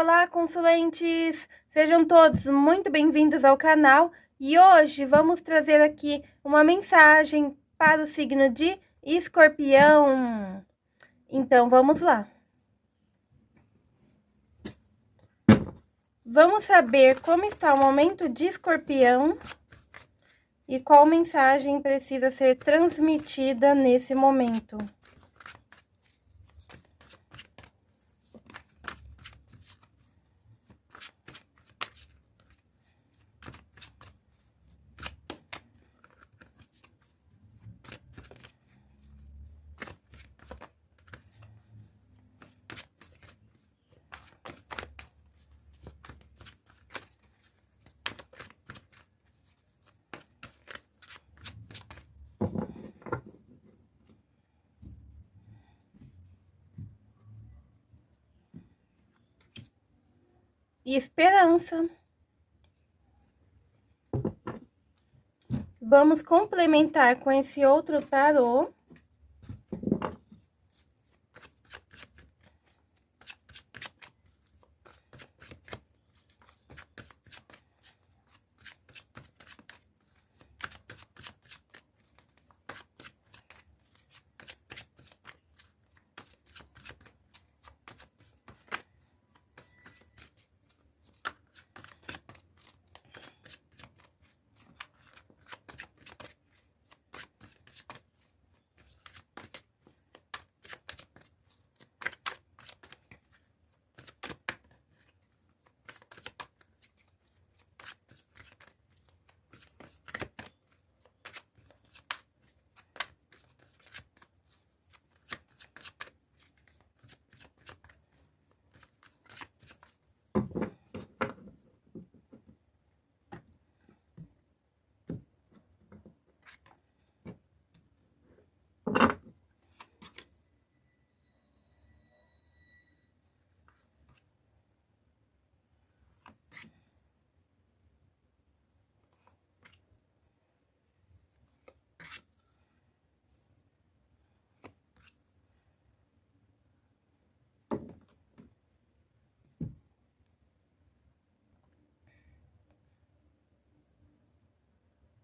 Olá, consulentes! Sejam todos muito bem-vindos ao canal e hoje vamos trazer aqui uma mensagem para o signo de escorpião. Então, vamos lá. Vamos saber como está o momento de escorpião e qual mensagem precisa ser transmitida nesse momento. E esperança. Vamos complementar com esse outro tarô.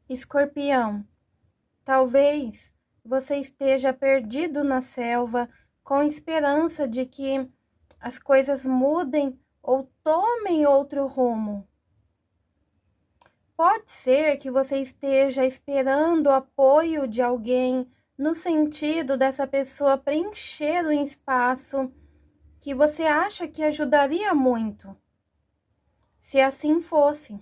Escorpião, talvez você esteja perdido na selva com esperança de que as coisas mudem ou tomem outro rumo. Pode ser que você esteja esperando o apoio de alguém no sentido dessa pessoa preencher um espaço que você acha que ajudaria muito. Se assim fosse.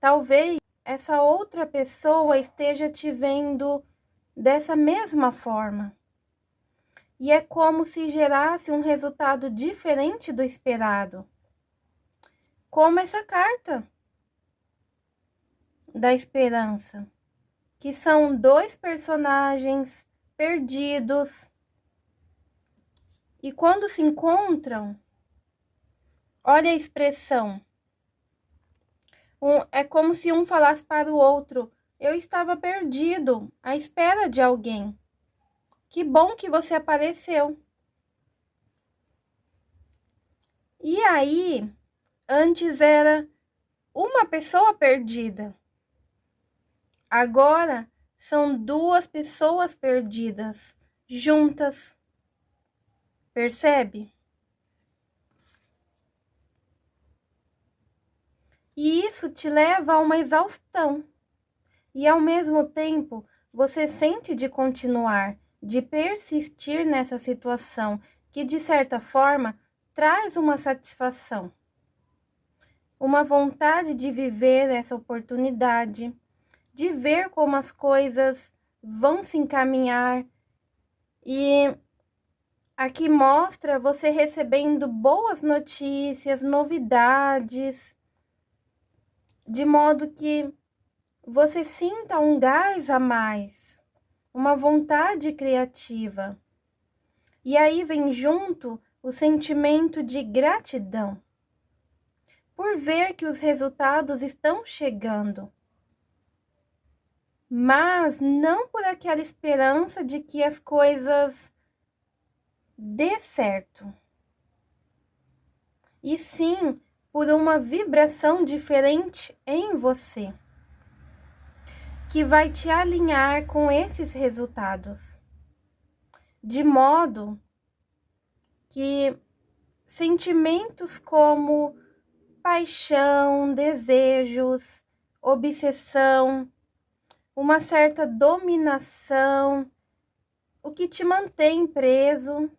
Talvez essa outra pessoa esteja te vendo dessa mesma forma. E é como se gerasse um resultado diferente do esperado. Como essa carta da esperança, que são dois personagens perdidos. E quando se encontram, olha a expressão um, é como se um falasse para o outro: Eu estava perdido, à espera de alguém. Que bom que você apareceu. E aí, antes era uma pessoa perdida. Agora são duas pessoas perdidas, juntas. Percebe? E isso te leva a uma exaustão. E ao mesmo tempo, você sente de continuar, de persistir nessa situação que de certa forma traz uma satisfação. Uma vontade de viver essa oportunidade, de ver como as coisas vão se encaminhar. E aqui mostra você recebendo boas notícias, novidades, de modo que você sinta um gás a mais, uma vontade criativa. E aí vem junto o sentimento de gratidão por ver que os resultados estão chegando. Mas não por aquela esperança de que as coisas dê certo. e sim por uma vibração diferente em você, que vai te alinhar com esses resultados, de modo que sentimentos como paixão, desejos, obsessão, uma certa dominação, o que te mantém preso.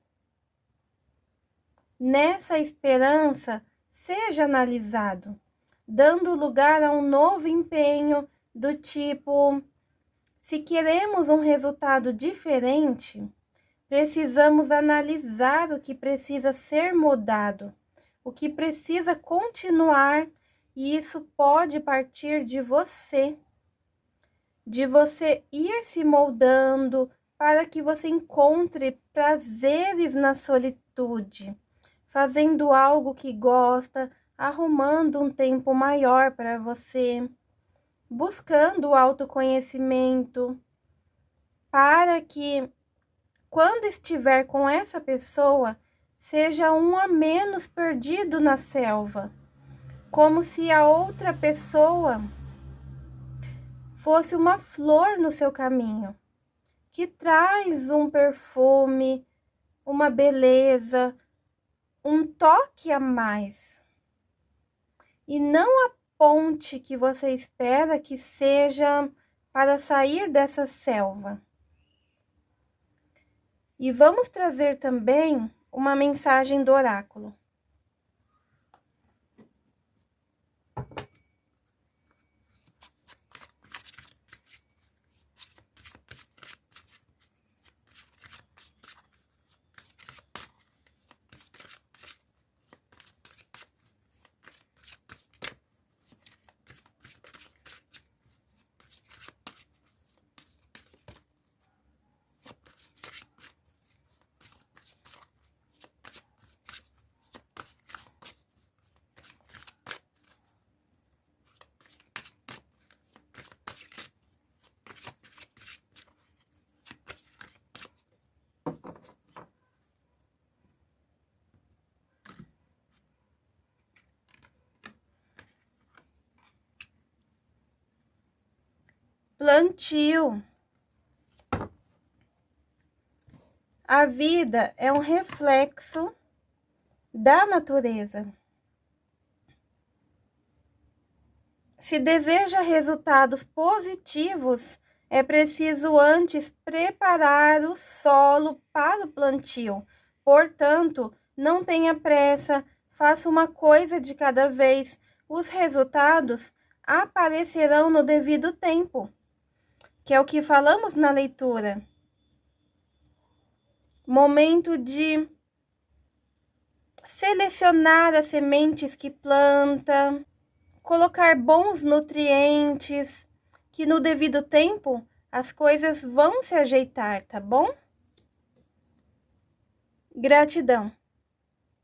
Nessa esperança, seja analisado, dando lugar a um novo empenho do tipo: se queremos um resultado diferente, precisamos analisar o que precisa ser mudado, o que precisa continuar, e isso pode partir de você, de você ir se moldando para que você encontre prazeres na solitude fazendo algo que gosta, arrumando um tempo maior para você, buscando o autoconhecimento, para que quando estiver com essa pessoa, seja um a menos perdido na selva, como se a outra pessoa fosse uma flor no seu caminho, que traz um perfume, uma beleza, um toque a mais. E não a ponte que você espera que seja para sair dessa selva. E vamos trazer também uma mensagem do oráculo. Plantio. A vida é um reflexo da natureza. Se deseja resultados positivos, é preciso antes preparar o solo para o plantio. Portanto, não tenha pressa, faça uma coisa de cada vez. Os resultados aparecerão no devido tempo que é o que falamos na leitura. Momento de selecionar as sementes que planta, colocar bons nutrientes, que no devido tempo as coisas vão se ajeitar, tá bom? Gratidão.